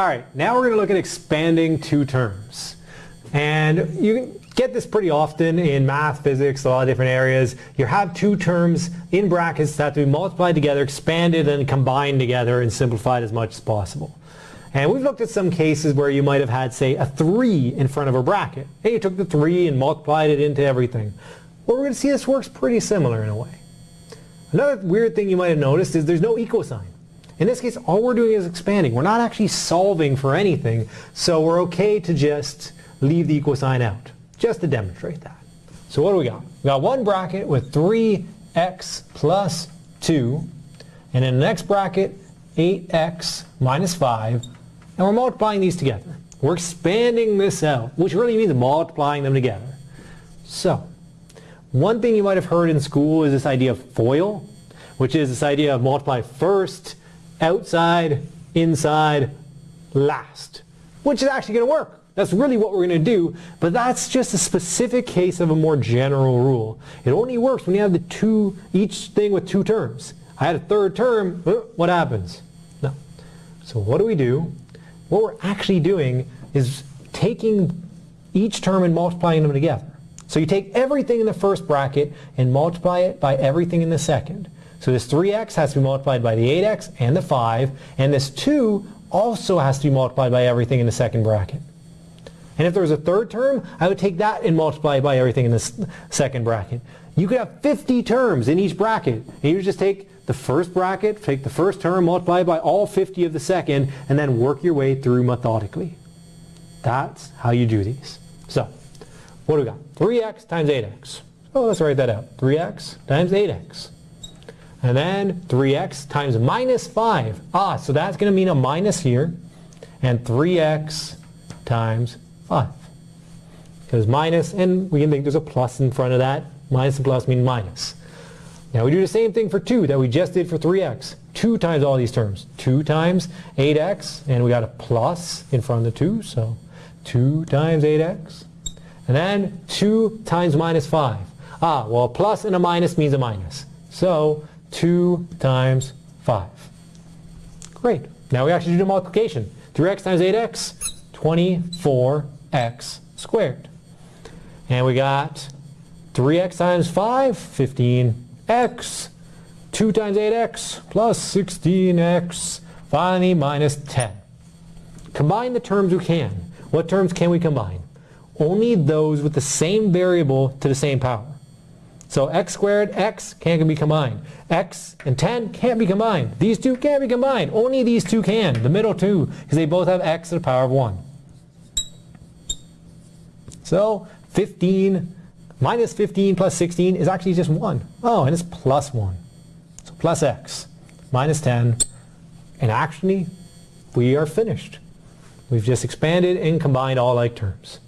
All right, now we're going to look at expanding two terms. And you get this pretty often in math, physics, a lot of different areas. You have two terms in brackets that have to be multiplied together, expanded, and combined together and simplified as much as possible. And we've looked at some cases where you might have had, say, a 3 in front of a bracket. Hey, you took the 3 and multiplied it into everything. Well, we're going to see this works pretty similar in a way. Another weird thing you might have noticed is there's no equal sign. In this case, all we're doing is expanding. We're not actually solving for anything, so we're okay to just leave the equal sign out, just to demonstrate that. So what do we got? We got one bracket with 3x plus 2, and in the next bracket, 8x minus 5, and we're multiplying these together. We're expanding this out, which really means multiplying them together. So, one thing you might have heard in school is this idea of FOIL, which is this idea of multiply first, outside, inside, last, which is actually going to work. That's really what we're going to do, but that's just a specific case of a more general rule. It only works when you have the two, each thing with two terms. I had a third term, uh, what happens? No. So what do we do? What we're actually doing is taking each term and multiplying them together. So you take everything in the first bracket and multiply it by everything in the second. So this 3x has to be multiplied by the 8x and the 5, and this 2 also has to be multiplied by everything in the second bracket. And if there was a third term, I would take that and multiply it by everything in the second bracket. You could have 50 terms in each bracket, and you just take the first bracket, take the first term, multiply by all 50 of the second, and then work your way through methodically. That's how you do these. So, what do we got? 3x times 8x. Oh, let's write that out. 3x times 8x. And then 3x times minus 5. Ah, so that's going to mean a minus here. And 3x times 5. Because minus, and we can think there's a plus in front of that. Minus and plus mean minus. Now we do the same thing for 2 that we just did for 3x. 2 times all these terms. 2 times 8x, and we got a plus in front of the 2, so 2 times 8x. And then 2 times minus 5. Ah, well a plus and a minus means a minus. So 2 times 5. Great. Now we actually do the multiplication. 3x times 8x, 24x squared. And we got 3x times 5, 15x. 2 times 8x plus 16x, finally minus 10. Combine the terms we can. What terms can we combine? Only those with the same variable to the same power. So x squared, x can't be combined. x and 10 can't be combined. These two can't be combined. Only these two can, the middle two, because they both have x to the power of 1. So 15 minus 15 plus 16 is actually just 1. Oh, and it's plus 1. So plus x minus 10. And actually, we are finished. We've just expanded and combined all like terms.